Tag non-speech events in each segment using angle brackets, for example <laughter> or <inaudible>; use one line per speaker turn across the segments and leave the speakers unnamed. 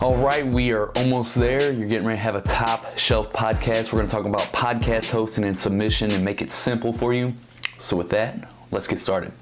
All right, we are almost there. You're getting ready to have a top shelf podcast. We're going to talk about podcast hosting and submission and make it simple for you. So, with that, let's get started.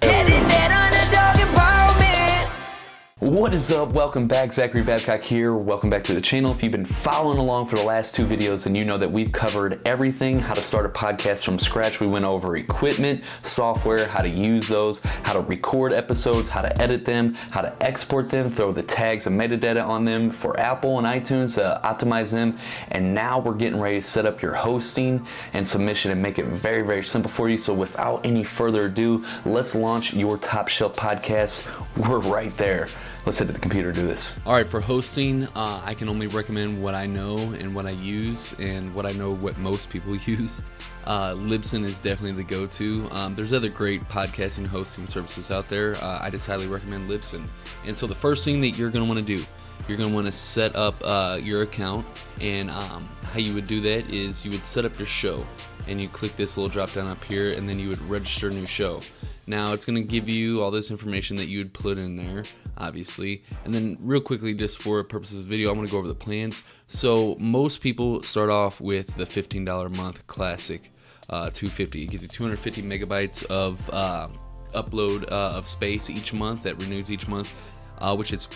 What is up? Welcome back. Zachary Babcock here. Welcome back to the channel. If you've been following along for the last two videos, and you know that we've covered everything how to start a podcast from scratch. We went over equipment, software, how to use those, how to record episodes, how to edit them, how to export them, throw the tags and metadata on them for Apple and iTunes to optimize them. And now we're getting ready to set up your hosting and submission and make it very, very simple for you. So without any further ado, let's launch your top shelf podcast. We're right there. Let's sit the computer and do this. All right, for hosting, uh, I can only recommend what I know and what I use and what I know what most people <laughs> use. Uh, Libsyn is definitely the go-to. Um, there's other great podcasting hosting services out there. Uh, I just highly recommend Libsyn. And so the first thing that you're going to want to do, you're going to want to set up uh, your account. And um, how you would do that is you would set up your show and you click this little drop down up here and then you would register a new show. Now it's going to give you all this information that you would put in there, obviously. And then real quickly, just for purposes of video, I'm going to go over the plans. So most people start off with the $15 a month classic uh, 250. It gives you 250 megabytes of uh, upload uh, of space each month that renews each month, uh, which is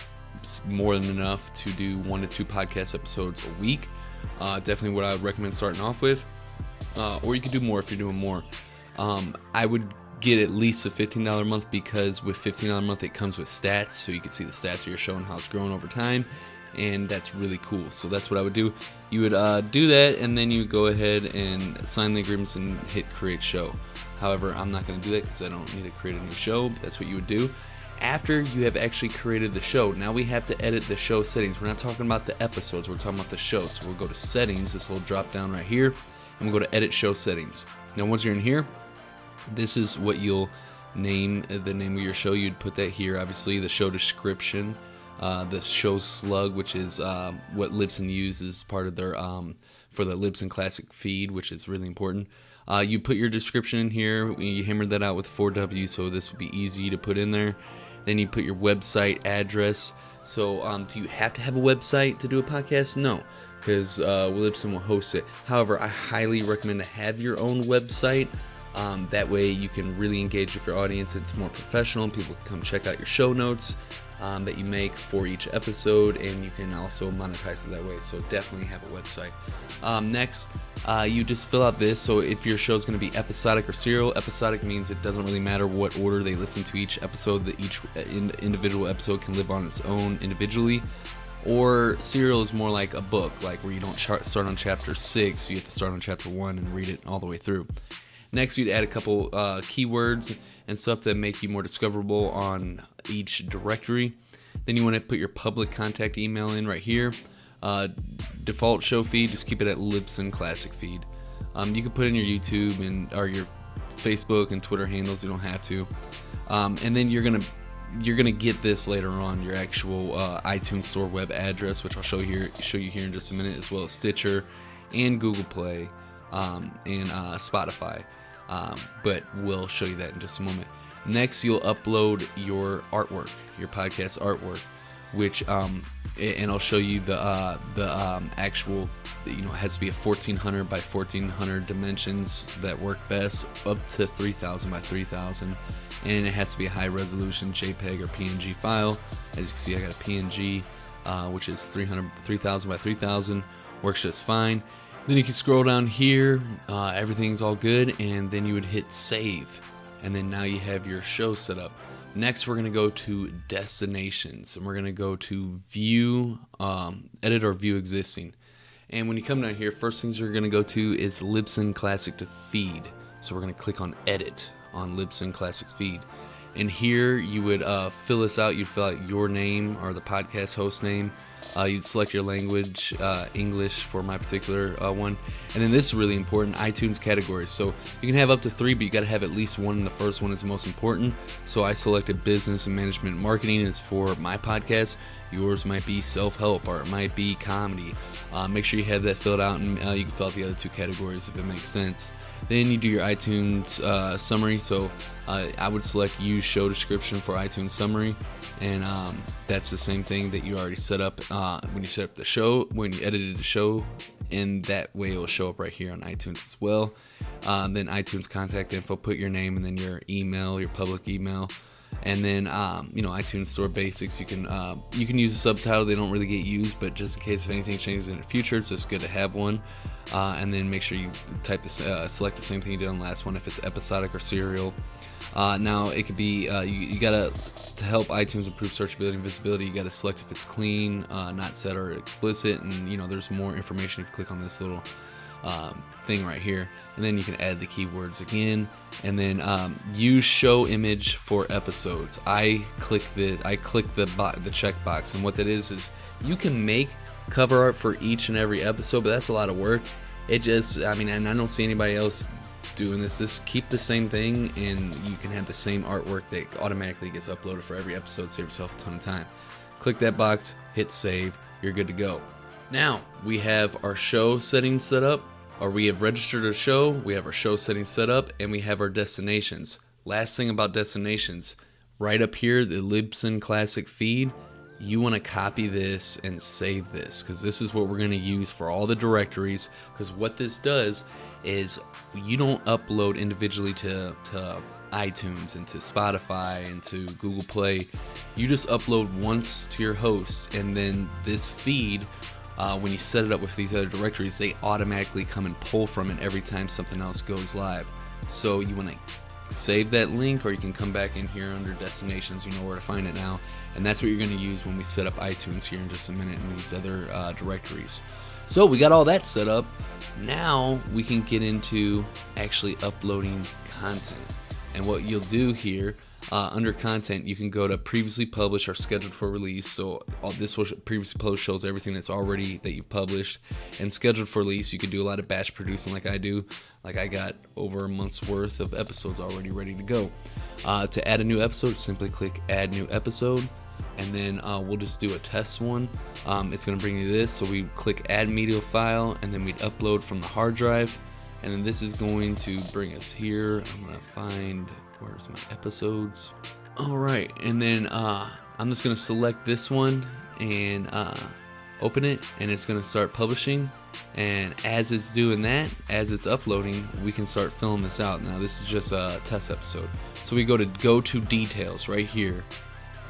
more than enough to do one to two podcast episodes a week. Uh, definitely what I would recommend starting off with. Uh, or you could do more if you're doing more. Um, I would get at least a $15 a month because with $15 a month it comes with stats so you can see the stats of your show and how it's growing over time and that's really cool. So that's what i would do. You would uh, do that and then you go ahead and sign the agreements and hit create show. However i'm not going to do that because i don't need to create a new show. That's what you would do. After you have actually created the show now we have to edit the show settings. We're not talking about the episodes we're talking about the show. So we'll go to settings this little drop down right here and we'll go to edit show settings. Now once you're in here this is what you'll name the name of your show. You'd put that here, obviously, the show description, uh, the show slug, which is uh, what Libsyn uses part of their um, for the Libsyn Classic feed, which is really important. Uh, you put your description in here. You hammered that out with 4W, so this would be easy to put in there. Then you put your website address. So, um, do you have to have a website to do a podcast? No, because uh, Libsyn will host it. However, I highly recommend to have your own website. Um, that way you can really engage with your audience. It's more professional. People can come check out your show notes um, that you make for each episode, and you can also monetize it that way. So definitely have a website. Um, next, uh, you just fill out this. So if your show is going to be episodic or serial, episodic means it doesn't really matter what order they listen to each episode. That each uh, individual episode can live on its own individually or serial is more like a book like where you don't start on chapter 6 you have to start on chapter 1 and read it all the way through Next, you'd add a couple uh, keywords and stuff that make you more discoverable on each directory. Then you want to put your public contact email in right here. Uh, default show feed, just keep it at Libsyn Classic feed. Um, you can put in your YouTube and or your Facebook and Twitter handles. You don't have to. Um, and then you're gonna you're gonna get this later on your actual uh, iTunes Store web address, which I'll show you here show you here in just a minute, as well as Stitcher and Google Play um, and uh, Spotify. Um, but we'll show you that in just a moment. Next, you'll upload your artwork, your podcast artwork, which um, and I'll show you the uh, the um, actual. You know, it has to be a 1400 by 1400 dimensions that work best, up to 3000 by 3000, and it has to be a high resolution JPEG or PNG file. As you can see, I got a PNG, uh, which is 300 3000 by 3000, works just fine. Then you can scroll down here, uh, everything's all good, and then you would hit save. And then now you have your show set up. Next, we're going to go to destinations, and we're going to go to view, um, edit or view existing. And when you come down here, first things you're going to go to is Libsyn Classic to feed. So we're going to click on edit on Libsyn Classic feed. And here you would uh, fill this out. You'd fill out your name or the podcast host name, uh, you'd select your language, uh, English for my particular uh, one. And then this is really important iTunes categories. So you can have up to three, but you got to have at least one. And the first one is the most important. So I selected business and management marketing is for my podcast. Yours might be self-help or it might be comedy. Uh, make sure you have that filled out and uh, you can fill out the other two categories if it makes sense. Then you do your iTunes uh, summary. So uh, I would select use show description for iTunes summary. And um, that's the same thing that you already set up uh, when you set up the show, when you edited the show. And that way it will show up right here on iTunes as well. Um, then iTunes contact info, put your name and then your email, your public email and then um, you know iTunes Store basics. You can uh, you can use a subtitle. They don't really get used, but just in case if anything changes in the future, it's just good to have one. Uh, and then make sure you type this, uh, select the same thing you did on the last one if it's episodic or serial. Uh, now it could be uh, you, you, gotta to help iTunes improve searchability and visibility. You gotta select if it's clean, uh, not set or explicit, and you know there's more information if you click on this little um, thing right here. And then you can add the keywords again. And then um, use show image for episodes. I click the I click the the checkbox. And what that is is you can make cover art for each and every episode but that's a lot of work. It just I mean and I don't see anybody else doing this. Just keep the same thing and you can have the same artwork that automatically gets uploaded for every episode. Save yourself a ton of time. Click that box hit save you're good to go now we have our show settings set up, or we have registered a show, we have our show settings set up, and we have our destinations. Last thing about destinations, right up here, the Libsyn Classic feed, you want to copy this and save this because this is what we're going to use for all the directories because what this does is you don't upload individually to, to iTunes and to Spotify and to Google Play. You just upload once to your host and then this feed uh, when you set it up with these other directories, they automatically come and pull from it every time something else goes live. So you want to save that link or you can come back in here under destinations, you know where to find it now. And that's what you're going to use when we set up iTunes here in just a minute and these other uh, directories. So we got all that set up. Now we can get into actually uploading content. And what you'll do here uh, under content, you can go to previously published or scheduled for release. So all this will previously published shows everything that's already that you've published, and scheduled for release. You can do a lot of batch producing, like I do. Like I got over a month's worth of episodes already ready to go. Uh, to add a new episode, simply click Add New Episode, and then uh, we'll just do a test one. Um, it's going to bring you this. So we click Add Media File, and then we'd upload from the hard drive, and then this is going to bring us here. I'm going to find Where's my episodes? All right, and then uh, I'm just gonna select this one and uh, open it, and it's gonna start publishing. And as it's doing that, as it's uploading, we can start filling this out. Now this is just a test episode. So we go to go to details right here.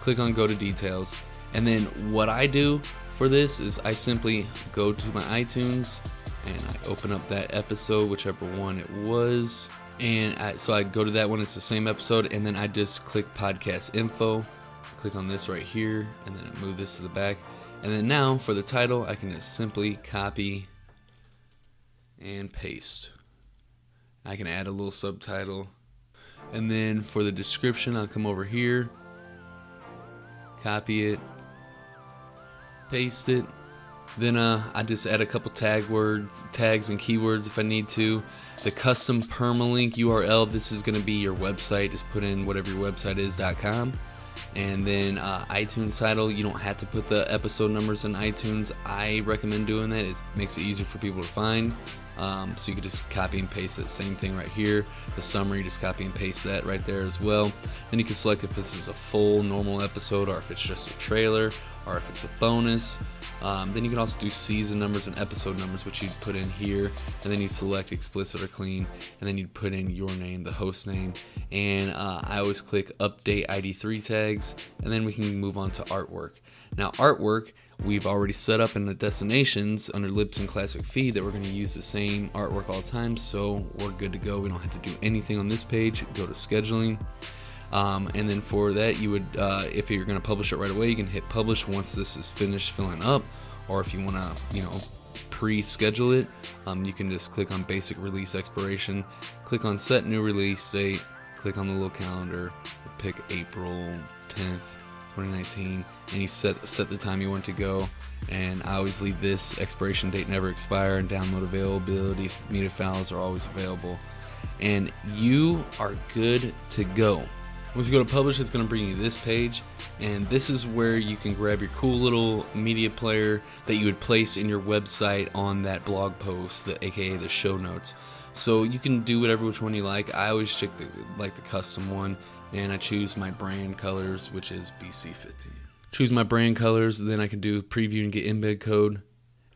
Click on go to details. And then what I do for this is I simply go to my iTunes and I open up that episode, whichever one it was and I, so I go to that one. It's the same episode, and then I just click podcast info, click on this right here, and then I move this to the back. And then now for the title, I can just simply copy and paste. I can add a little subtitle. And then for the description, I'll come over here, copy it, paste it. Then uh, I just add a couple tag words, tags and keywords if I need to. The custom permalink URL, this is going to be your website. Just put in whatever your website is.com. And then uh, iTunes title, you don't have to put the episode numbers in iTunes. I recommend doing that. It makes it easier for people to find. Um, so you can just copy and paste the same thing right here. The summary, just copy and paste that right there as well. Then you can select if this is a full normal episode or if it's just a trailer or if it's a bonus. Um, then you can also do season numbers and episode numbers, which you'd put in here, and then you'd select explicit or clean, and then you'd put in your name, the host name, and uh, I always click update ID3 tags, and then we can move on to artwork. Now, artwork we've already set up in the destinations under Libsyn Classic Feed that we're going to use the same artwork all the time, so we're good to go. We don't have to do anything on this page. Go to scheduling. Um, and then for that, you would, uh, if you're going to publish it right away, you can hit publish once this is finished filling up. Or if you want to, you know, pre-schedule it, um, you can just click on basic release expiration, click on set new release date, click on the little calendar, pick April 10th, 2019, and you set set the time you want to go. And I always leave this expiration date never expire and download availability media files are always available. And you are good to go. Once you go to publish, it's going to bring you this page, and this is where you can grab your cool little media player that you would place in your website on that blog post, the aka the show notes. So you can do whatever which one you like. I always check the like the custom one, and I choose my brand colors, which is BC50. Choose my brand colors, then I can do preview and get embed code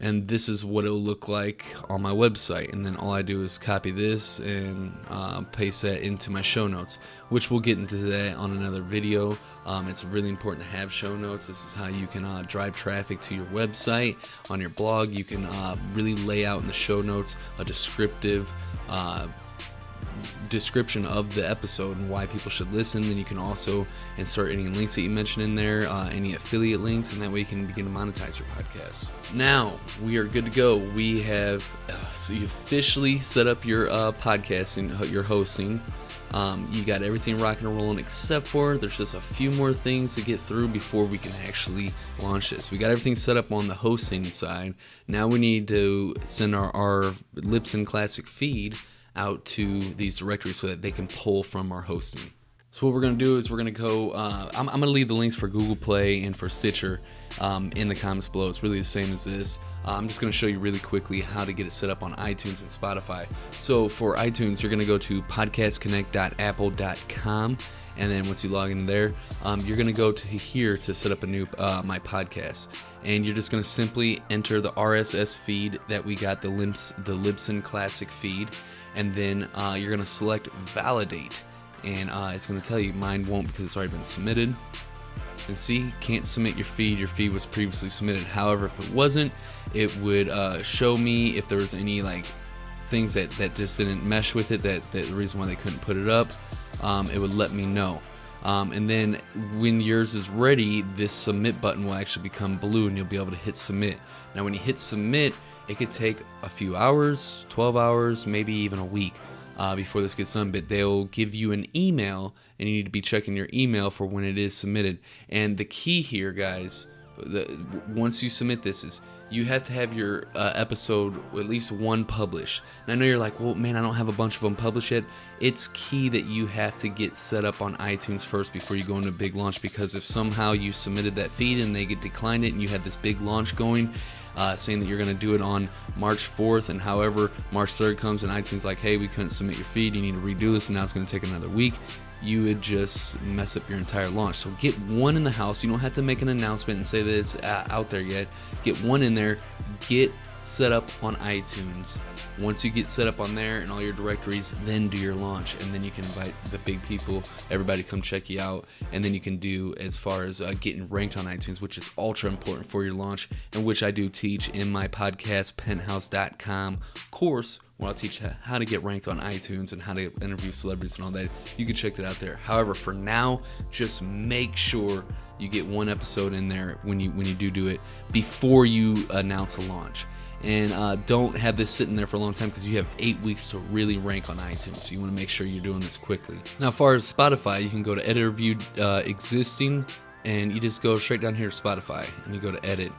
and this is what it'll look like on my website. And then all I do is copy this and uh, paste that into my show notes which we'll get into that on another video. Um, it's really important to have show notes. This is how you can uh, drive traffic to your website. On your blog you can uh, really lay out in the show notes a descriptive uh, description of the episode and why people should listen. Then you can also insert any links that you mentioned in there, uh, any affiliate links, and that way you can begin to monetize your podcast. Now we are good to go. We have uh, so you officially set up your uh, podcast and your hosting. Um, you got everything rocking and rolling except for there's just a few more things to get through before we can actually launch this. We got everything set up on the hosting side. Now we need to send our, our Libsyn Classic feed out to these directories so that they can pull from our hosting. So what we're going to do is we're going to go, uh, I'm, I'm going to leave the links for Google Play and for Stitcher um, in the comments below. It's really the same as this. Uh, I'm just going to show you really quickly how to get it set up on iTunes and Spotify. So for iTunes, you're going to go to podcastconnect.apple.com and then once you log in there, um, you're going to go to here to set up a new uh, my podcast, and you're just going to simply enter the RSS feed that we got the Limps the Libsyn Classic feed, and then uh, you're going to select validate. And uh, it's going to tell you mine won't because it's already been submitted. And see can't submit your feed. Your feed was previously submitted. However if it wasn't it would uh, show me if there was any like things that, that just didn't mesh with it that, that the reason why they couldn't put it up um, it would let me know um, and then when yours is ready this submit button will actually become blue and you'll be able to hit submit now when you hit submit it could take a few hours, 12 hours, maybe even a week uh, before this gets done, but they'll give you an email and you need to be checking your email for when it is submitted. And the key here, guys, the, once you submit this is you have to have your uh, episode at least one published. And I know you're like, well, man, I don't have a bunch of them published yet. It's key that you have to get set up on iTunes first before you go into big launch because if somehow you submitted that feed and they get declined it and you had this big launch going, uh, saying that you're going to do it on March 4th, and however March 3rd comes and iTunes like, hey, we couldn't submit your feed, you need to redo this, and now it's going to take another week. You would just mess up your entire launch. So get one in the house. You don't have to make an announcement and say that it's out there yet. Get one in there. Get set up on iTunes. Once you get set up on there and all your directories, then do your launch, and then you can invite the big people, everybody come check you out, and then you can do as far as uh, getting ranked on iTunes, which is ultra important for your launch, and which I do teach in my podcast penthouse.com course where I'll teach how to get ranked on iTunes and how to interview celebrities and all that. You can check that out there. However, for now, just make sure you get one episode in there when you when you do do it before you announce a launch and uh, don't have this sitting there for a long time because you have eight weeks to really rank on iTunes. So you want to make sure you're doing this quickly. Now, as far as Spotify, you can go to Editor View uh, Existing, and you just go straight down here to Spotify, and you go to Edit,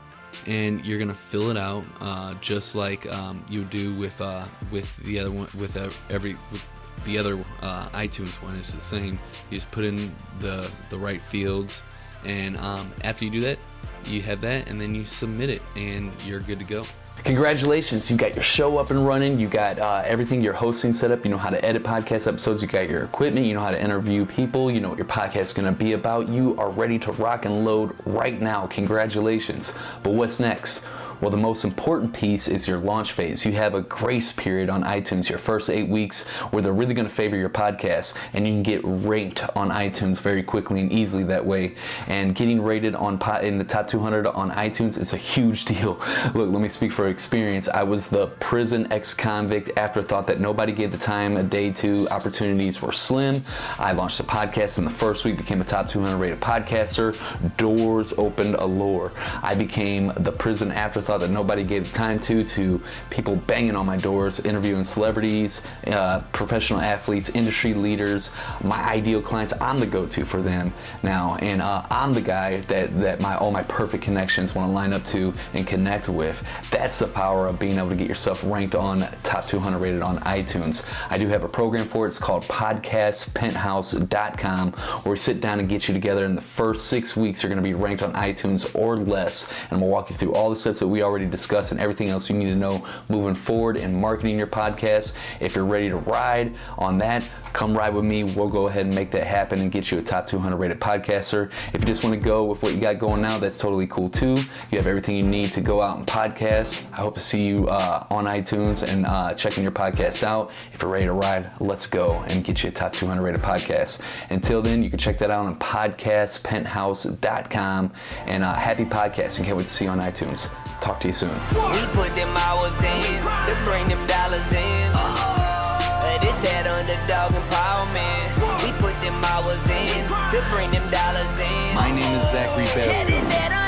and you're gonna fill it out uh, just like um, you do with uh, with the other one with every. With the other uh, iTunes one is the same. You just put in the the right fields, and um, after you do that, you have that, and then you submit it, and you're good to go. Congratulations, you got your show up and running, you got uh, everything you're hosting set up, you know how to edit podcast episodes, you got your equipment, you know how to interview people, you know what your podcast is going to be about. You are ready to rock and load right now. Congratulations. But what's next? Well, the most important piece is your launch phase. You have a grace period on iTunes, your first eight weeks, where they're really going to favor your podcast, and you can get ranked on iTunes very quickly and easily that way. And getting rated on in the top 200 on iTunes is a huge <laughs> deal. Look, let me speak for experience. I was the prison ex-convict afterthought that nobody gave the time a day to. Opportunities were slim. I launched a podcast in the first week, became a top 200 rated podcaster. Doors opened a allure. I became the prison afterthought that nobody gave time to, to people banging on my doors, interviewing celebrities, uh, professional athletes, industry leaders, my ideal clients. I'm the go-to for them now, and uh, I'm the guy that that my all my perfect connections want to line up to and connect with. That's the power of being able to get yourself ranked on top 200 rated on iTunes. I do have a program for it. It's called podcastpenthouse.com where we sit down and get you together in the first six weeks you're going to be ranked on iTunes or less and we'll walk you through all the steps that we already discussed and everything else you need to know moving forward in marketing your podcast. If you're ready to ride on that, come ride with me. We'll go ahead and make that happen and get you a top 200 rated podcaster. If you just want to go with what you got going now, that's totally cool too. You have everything you need to go out and podcast. I hope to see you uh, on iTunes and uh, checking your podcasts out. If you're ready to ride, let's go and get you a top 200 rated podcast. Until then, you can check that out on podcastpenthouse.com and uh, happy podcasting. Can't wait to see you on iTunes. Talk to you soon.
We put them hours in to bring them dollars in. But it's that underdog empowerment. We put them hours in to bring them dollars in.
My name is Zachary Bell.
Yeah, this that